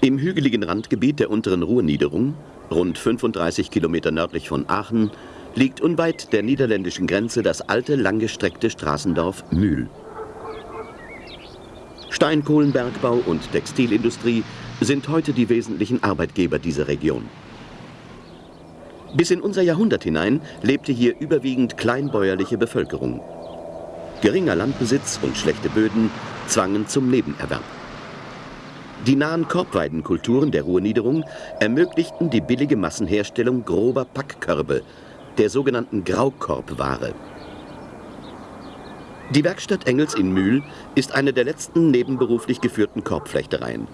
Im hügeligen Randgebiet der unteren Ruhrniederung, rund 35 Kilometer nördlich von Aachen, liegt unweit der niederländischen Grenze das alte, langgestreckte Straßendorf Mühl. Steinkohlenbergbau und Textilindustrie sind heute die wesentlichen Arbeitgeber dieser Region. Bis in unser Jahrhundert hinein lebte hier überwiegend kleinbäuerliche Bevölkerung. Geringer Landbesitz und schlechte Böden zwangen zum Nebenerwerb. Die nahen Korbweidenkulturen der Ruhrniederung ermöglichten die billige Massenherstellung grober Packkörbe, der sogenannten Graukorbware. Die Werkstatt Engels in Mühl ist eine der letzten nebenberuflich geführten Korbflechtereien.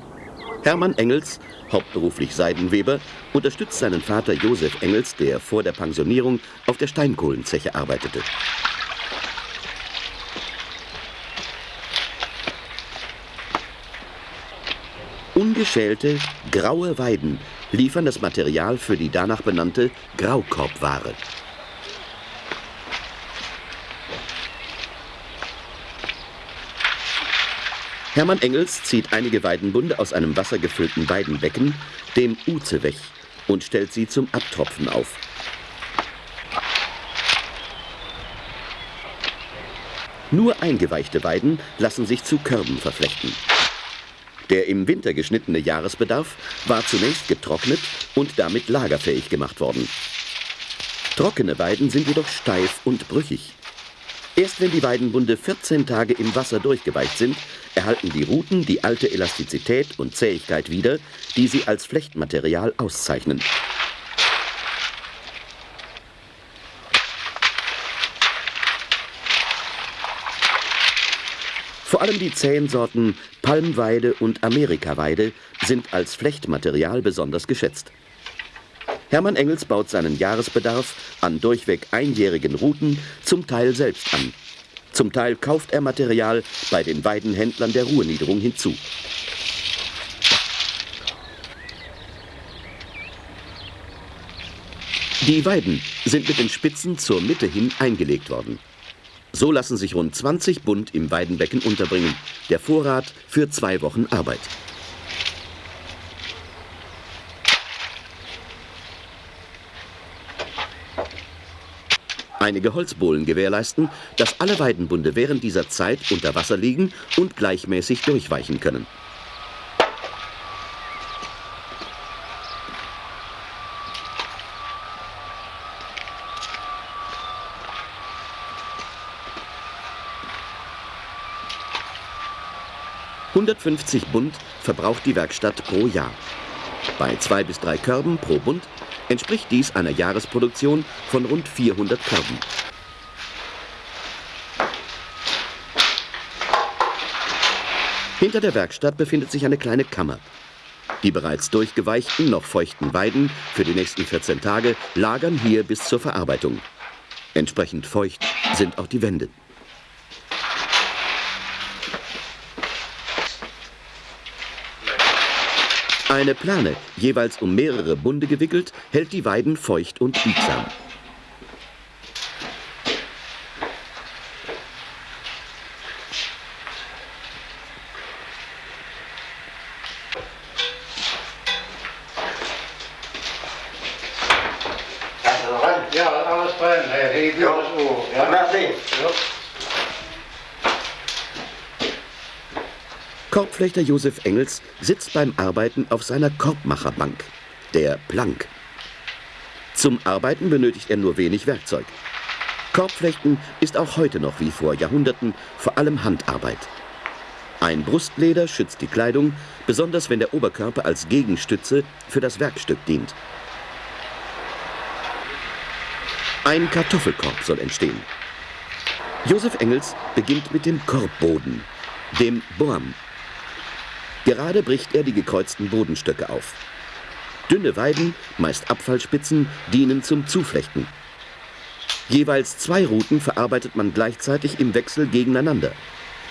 Hermann Engels, hauptberuflich Seidenweber, unterstützt seinen Vater Josef Engels, der vor der Pensionierung auf der Steinkohlenzeche arbeitete. Ungeschälte, graue Weiden liefern das Material für die danach benannte Graukorbware. Hermann Engels zieht einige Weidenbunde aus einem wassergefüllten Weidenbecken, dem Uzewech, und stellt sie zum Abtropfen auf. Nur eingeweichte Weiden lassen sich zu Körben verflechten. Der im Winter geschnittene Jahresbedarf war zunächst getrocknet und damit lagerfähig gemacht worden. Trockene Weiden sind jedoch steif und brüchig. Erst wenn die Weidenbunde 14 Tage im Wasser durchgeweicht sind, erhalten die Ruten die alte Elastizität und Zähigkeit wieder, die sie als Flechtmaterial auszeichnen. Vor allem die zähen Sorten Palmweide und Amerikaweide sind als Flechtmaterial besonders geschätzt. Hermann Engels baut seinen Jahresbedarf an durchweg einjährigen Ruten zum Teil selbst an. Zum Teil kauft er Material bei den Weidenhändlern der Ruhrniederung hinzu. Die Weiden sind mit den Spitzen zur Mitte hin eingelegt worden. So lassen sich rund 20 Bund im Weidenbecken unterbringen. Der Vorrat für zwei Wochen Arbeit. Einige Holzbohlen gewährleisten, dass alle Weidenbunde während dieser Zeit unter Wasser liegen und gleichmäßig durchweichen können. »150 Bund verbraucht die Werkstatt pro Jahr. Bei zwei bis drei Körben pro Bund entspricht dies einer Jahresproduktion von rund 400 Körben. Hinter der Werkstatt befindet sich eine kleine Kammer. Die bereits durchgeweichten, noch feuchten Weiden für die nächsten 14 Tage lagern hier bis zur Verarbeitung. Entsprechend feucht sind auch die Wände. Eine Plane, jeweils um mehrere Bunde gewickelt, hält die Weiden feucht und biegsam. Korbflechter Josef Engels sitzt beim Arbeiten auf seiner Korbmacherbank, der Plank. Zum Arbeiten benötigt er nur wenig Werkzeug. Korbflechten ist auch heute noch wie vor Jahrhunderten vor allem Handarbeit. Ein Brustleder schützt die Kleidung, besonders wenn der Oberkörper als Gegenstütze für das Werkstück dient. Ein Kartoffelkorb soll entstehen. Josef Engels beginnt mit dem Korbboden, dem Borm. Gerade bricht er die gekreuzten Bodenstöcke auf. Dünne Weiden, meist Abfallspitzen, dienen zum Zuflechten. Jeweils zwei Routen verarbeitet man gleichzeitig im Wechsel gegeneinander.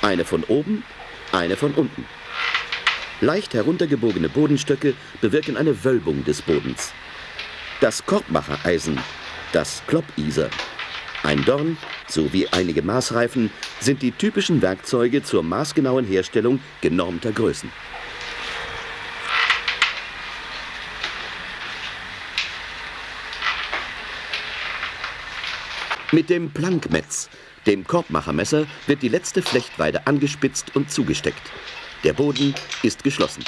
Eine von oben, eine von unten. Leicht heruntergebogene Bodenstöcke bewirken eine Wölbung des Bodens. Das Korbmachereisen, das Kloppiser, ein Dorn sowie einige Maßreifen sind die typischen Werkzeuge zur maßgenauen Herstellung genormter Größen. Mit dem Plankmetz, dem Korbmachermesser, wird die letzte Flechtweide angespitzt und zugesteckt. Der Boden ist geschlossen.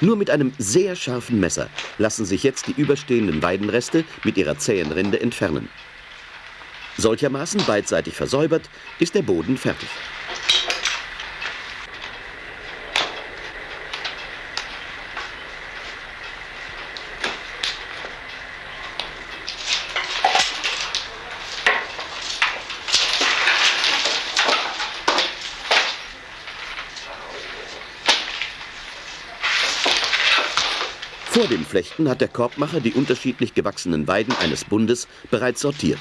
Nur mit einem sehr scharfen Messer lassen sich jetzt die überstehenden Weidenreste mit ihrer zähen Rinde entfernen. Solchermaßen beidseitig versäubert ist der Boden fertig. Vor dem Flechten hat der Korbmacher die unterschiedlich gewachsenen Weiden eines Bundes bereits sortiert.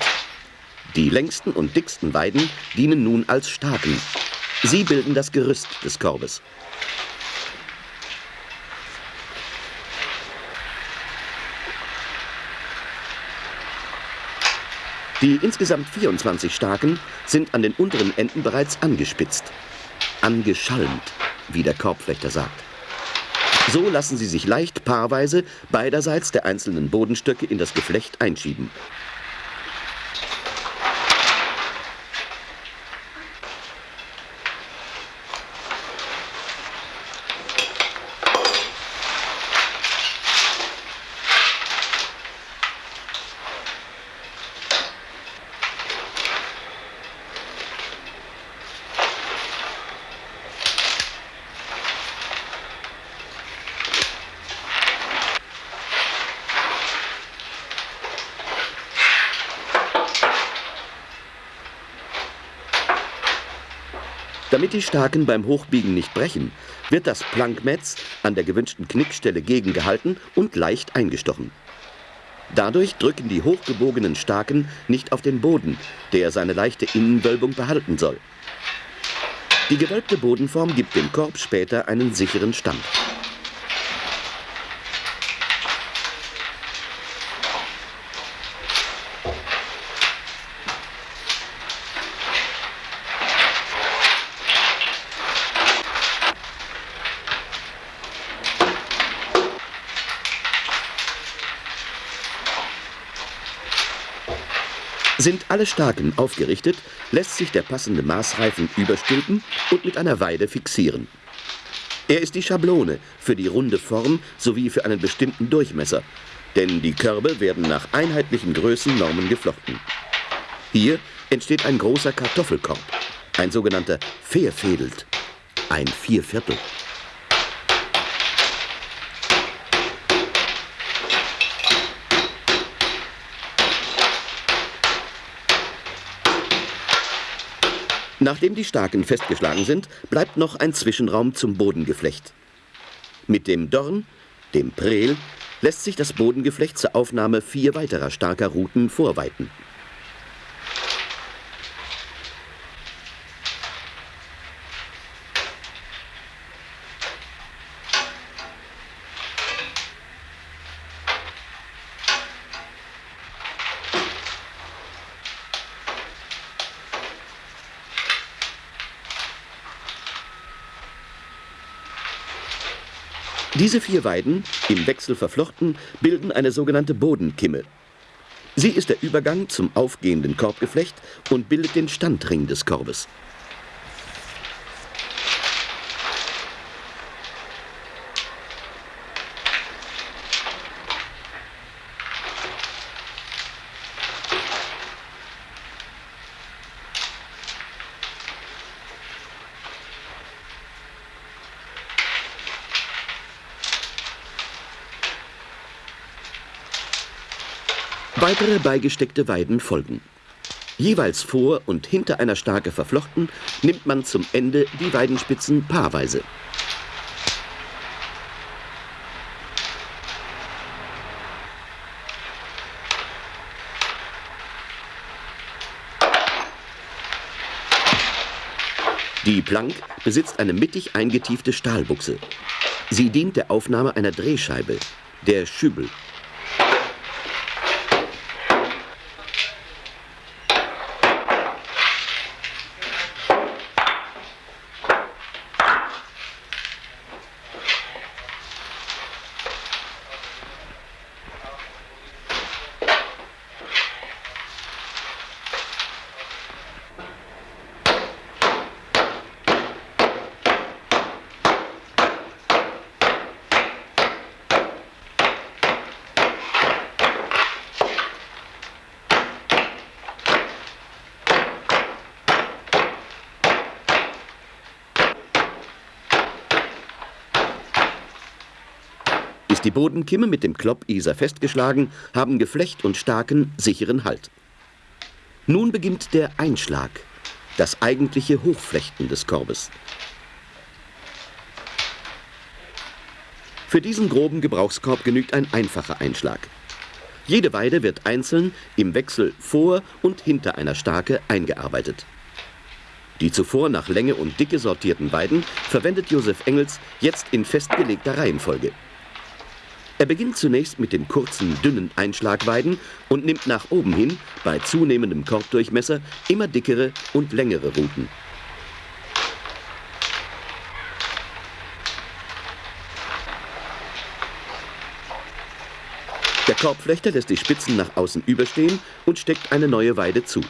Die längsten und dicksten Weiden dienen nun als Staken. Sie bilden das Gerüst des Korbes. Die insgesamt 24 Staken sind an den unteren Enden bereits angespitzt. Angeschalmt, wie der Korbflechter sagt. So lassen sie sich leicht paarweise beiderseits der einzelnen Bodenstöcke in das Geflecht einschieben. Damit die Staken beim Hochbiegen nicht brechen, wird das Plankmetz an der gewünschten Knickstelle gegengehalten und leicht eingestochen. Dadurch drücken die hochgebogenen Staken nicht auf den Boden, der seine leichte Innenwölbung behalten soll. Die gewölbte Bodenform gibt dem Korb später einen sicheren Stand. Sind alle Staken aufgerichtet, lässt sich der passende Maßreifen überstülpen und mit einer Weide fixieren. Er ist die Schablone für die runde Form sowie für einen bestimmten Durchmesser, denn die Körbe werden nach einheitlichen Größennormen geflochten. Hier entsteht ein großer Kartoffelkorb, ein sogenannter Verfädelt, ein Vierviertel. Nachdem die Staken festgeschlagen sind, bleibt noch ein Zwischenraum zum Bodengeflecht. Mit dem Dorn, dem Prel, lässt sich das Bodengeflecht zur Aufnahme vier weiterer starker Ruten vorweiten. Diese vier Weiden, im Wechsel verflochten, bilden eine sogenannte Bodenkimme. Sie ist der Übergang zum aufgehenden Korbgeflecht und bildet den Standring des Korbes. Weitere beigesteckte Weiden folgen. Jeweils vor und hinter einer Stake verflochten, nimmt man zum Ende die Weidenspitzen paarweise. Die Plank besitzt eine mittig eingetiefte Stahlbuchse. Sie dient der Aufnahme einer Drehscheibe, der Schübel. Die Bodenkimme mit dem Kloppiser festgeschlagen, haben Geflecht und Staken sicheren Halt. Nun beginnt der Einschlag, das eigentliche Hochflechten des Korbes. Für diesen groben Gebrauchskorb genügt ein einfacher Einschlag. Jede Weide wird einzeln im Wechsel vor und hinter einer Stake eingearbeitet. Die zuvor nach Länge und Dicke sortierten Weiden verwendet Josef Engels jetzt in festgelegter Reihenfolge. Er beginnt zunächst mit den kurzen, dünnen Einschlagweiden und nimmt nach oben hin, bei zunehmendem Korbdurchmesser, immer dickere und längere Ruten. Der Korbflechter lässt die Spitzen nach außen überstehen und steckt eine neue Weide zu.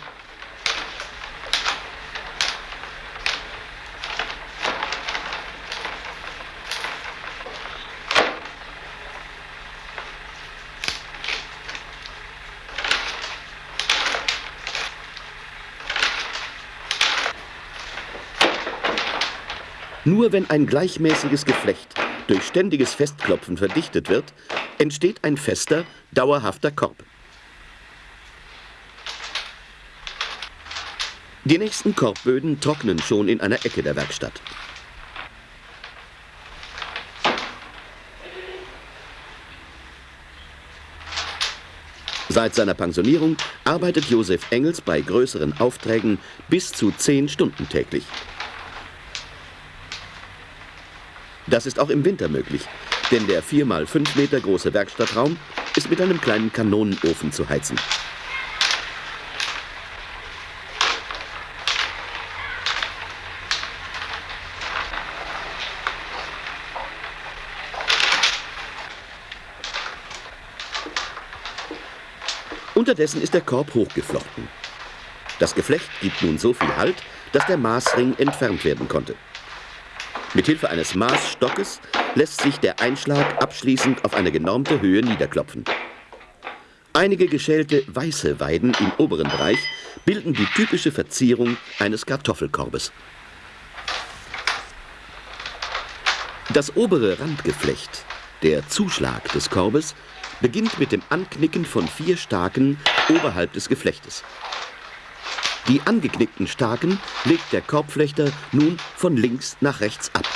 Nur wenn ein gleichmäßiges Geflecht durch ständiges Festklopfen verdichtet wird, entsteht ein fester, dauerhafter Korb. Die nächsten Korbböden trocknen schon in einer Ecke der Werkstatt. Seit seiner Pensionierung arbeitet Josef Engels bei größeren Aufträgen bis zu zehn Stunden täglich. Das ist auch im Winter möglich, denn der 4 mal 5 Meter große Werkstattraum ist mit einem kleinen Kanonenofen zu heizen. Unterdessen ist der Korb hochgeflochten. Das Geflecht gibt nun so viel Halt, dass der Maßring entfernt werden konnte. Mithilfe eines Maßstockes lässt sich der Einschlag abschließend auf eine genormte Höhe niederklopfen. Einige geschälte weiße Weiden im oberen Bereich bilden die typische Verzierung eines Kartoffelkorbes. Das obere Randgeflecht, der Zuschlag des Korbes, beginnt mit dem Anknicken von vier Staken oberhalb des Geflechtes. Die angeknickten Staken legt der Korbflechter nun von links nach rechts ab.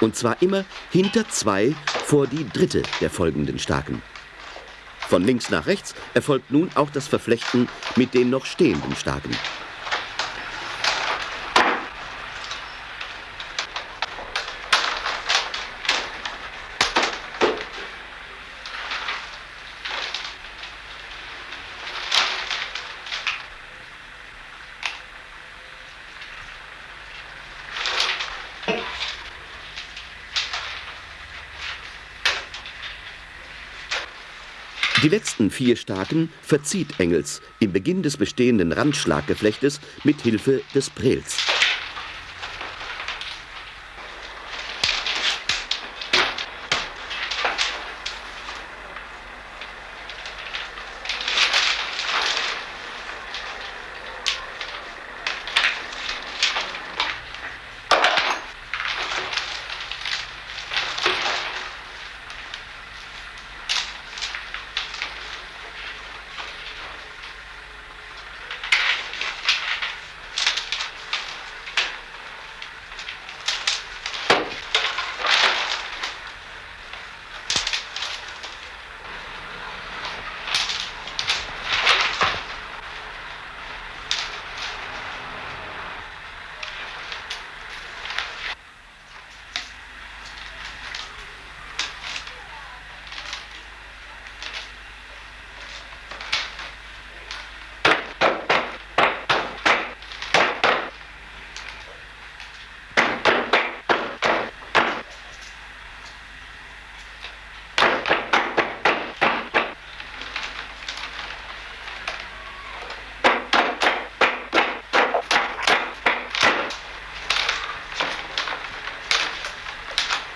Und zwar immer hinter zwei vor die dritte der folgenden Staken. Von links nach rechts erfolgt nun auch das Verflechten mit den noch stehenden Staken. Die letzten vier Staken verzieht Engels im Beginn des bestehenden Randschlaggeflechtes mit Hilfe des Prels.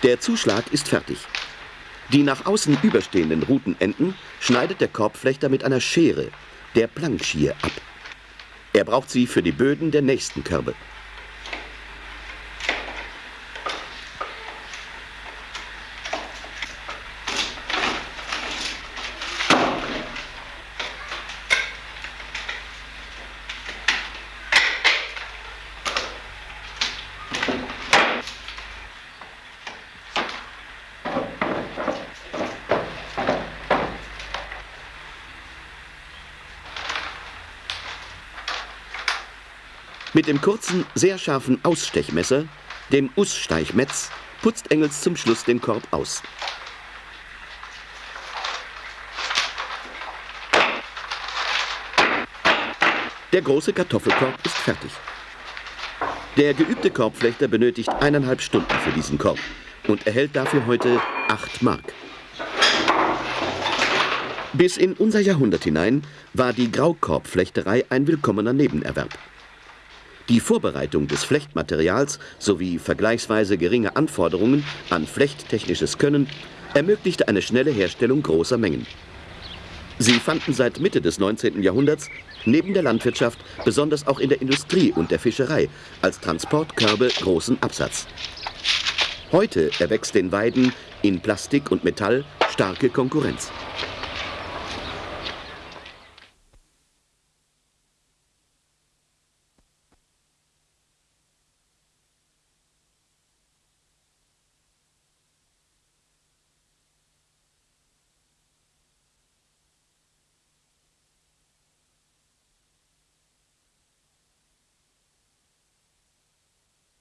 Der Zuschlag ist fertig. Die nach außen überstehenden Rutenenden schneidet der Korbflechter mit einer Schere, der Plankschier, ab. Er braucht sie für die Böden der nächsten Körbe. Mit dem kurzen, sehr scharfen Ausstechmesser, dem Ussteichmetz, putzt Engels zum Schluss den Korb aus. Der große Kartoffelkorb ist fertig. Der geübte Korbflechter benötigt eineinhalb Stunden für diesen Korb und erhält dafür heute 8 Mark. Bis in unser Jahrhundert hinein war die Graukorbflechterei ein willkommener Nebenerwerb. Die Vorbereitung des Flechtmaterials sowie vergleichsweise geringe Anforderungen an flechttechnisches Können ermöglichte eine schnelle Herstellung großer Mengen. Sie fanden seit Mitte des 19. Jahrhunderts neben der Landwirtschaft besonders auch in der Industrie und der Fischerei als Transportkörbe großen Absatz. Heute erwächst den Weiden in Plastik und Metall starke Konkurrenz.